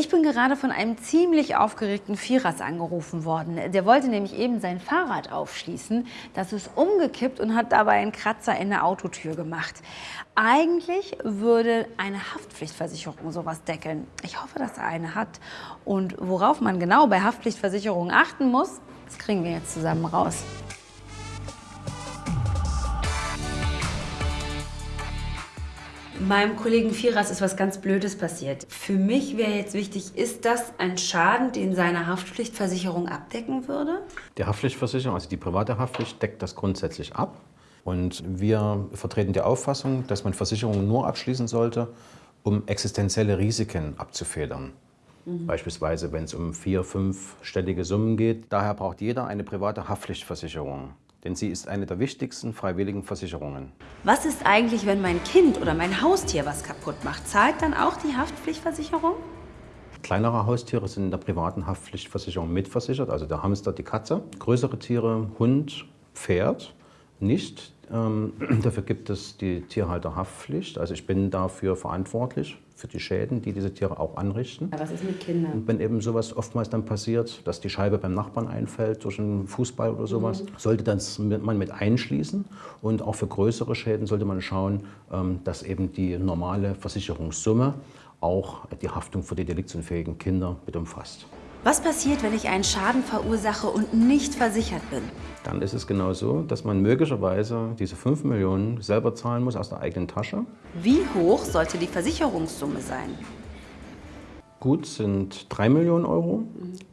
Ich bin gerade von einem ziemlich aufgeregten Vierers angerufen worden. Der wollte nämlich eben sein Fahrrad aufschließen. Das ist umgekippt und hat dabei einen Kratzer in der Autotür gemacht. Eigentlich würde eine Haftpflichtversicherung sowas deckeln. Ich hoffe, dass er eine hat. Und worauf man genau bei Haftpflichtversicherungen achten muss, das kriegen wir jetzt zusammen raus. Meinem Kollegen Firas ist was ganz Blödes passiert. Für mich wäre jetzt wichtig, ist das ein Schaden, den seine Haftpflichtversicherung abdecken würde? Die Haftpflichtversicherung, also die private Haftpflicht, deckt das grundsätzlich ab. Und wir vertreten die Auffassung, dass man Versicherungen nur abschließen sollte, um existenzielle Risiken abzufedern. Mhm. Beispielsweise, wenn es um vier-, fünfstellige Summen geht. Daher braucht jeder eine private Haftpflichtversicherung denn sie ist eine der wichtigsten freiwilligen Versicherungen. Was ist eigentlich, wenn mein Kind oder mein Haustier was kaputt macht? Zahlt dann auch die Haftpflichtversicherung? Kleinere Haustiere sind in der privaten Haftpflichtversicherung mitversichert, also der Hamster, die Katze. Größere Tiere, Hund, Pferd, nicht. Ähm, dafür gibt es die Tierhalterhaftpflicht. Also ich bin dafür verantwortlich für die Schäden, die diese Tiere auch anrichten. was ist mit Kindern? Und wenn eben sowas oftmals dann passiert, dass die Scheibe beim Nachbarn einfällt durch einen Fußball oder sowas, mhm. sollte das man mit einschließen. Und auch für größere Schäden sollte man schauen, ähm, dass eben die normale Versicherungssumme auch die Haftung für die deliktsunfähigen Kinder mit umfasst. Was passiert, wenn ich einen Schaden verursache und nicht versichert bin? Dann ist es genau so, dass man möglicherweise diese 5 Millionen selber zahlen muss aus der eigenen Tasche. Wie hoch sollte die Versicherungssumme sein? Gut sind 3 Millionen Euro,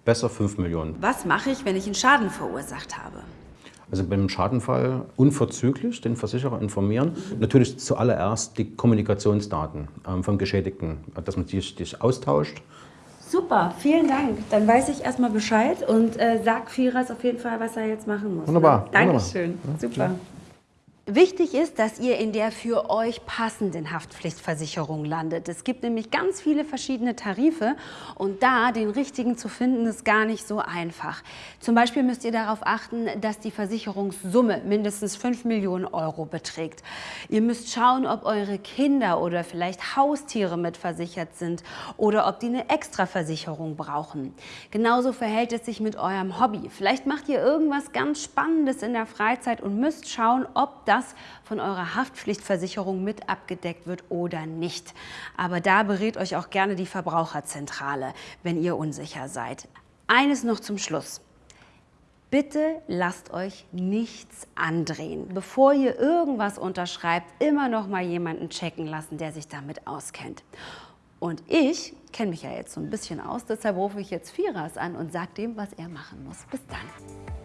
besser 5 Millionen. Was mache ich, wenn ich einen Schaden verursacht habe? Also beim Schadenfall unverzüglich den Versicherer informieren. Natürlich zuallererst die Kommunikationsdaten ähm, vom Geschädigten, dass man die austauscht Super, vielen Dank. Dann weiß ich erstmal Bescheid und äh, sag Firas auf jeden Fall, was er jetzt machen muss. Wunderbar. Ne? Dankeschön. Wunderbar. Super. Wichtig ist, dass ihr in der für euch passenden Haftpflichtversicherung landet. Es gibt nämlich ganz viele verschiedene Tarife und da den richtigen zu finden, ist gar nicht so einfach. Zum Beispiel müsst ihr darauf achten, dass die Versicherungssumme mindestens 5 Millionen Euro beträgt. Ihr müsst schauen, ob eure Kinder oder vielleicht Haustiere mitversichert sind oder ob die eine Extraversicherung brauchen. Genauso verhält es sich mit eurem Hobby. Vielleicht macht ihr irgendwas ganz Spannendes in der Freizeit und müsst schauen, ob das das von eurer Haftpflichtversicherung mit abgedeckt wird oder nicht. Aber da berät euch auch gerne die Verbraucherzentrale, wenn ihr unsicher seid. Eines noch zum Schluss. Bitte lasst euch nichts andrehen. Bevor ihr irgendwas unterschreibt, immer noch mal jemanden checken lassen, der sich damit auskennt. Und ich kenne mich ja jetzt so ein bisschen aus, deshalb rufe ich jetzt Firas an und sage dem, was er machen muss. Bis dann.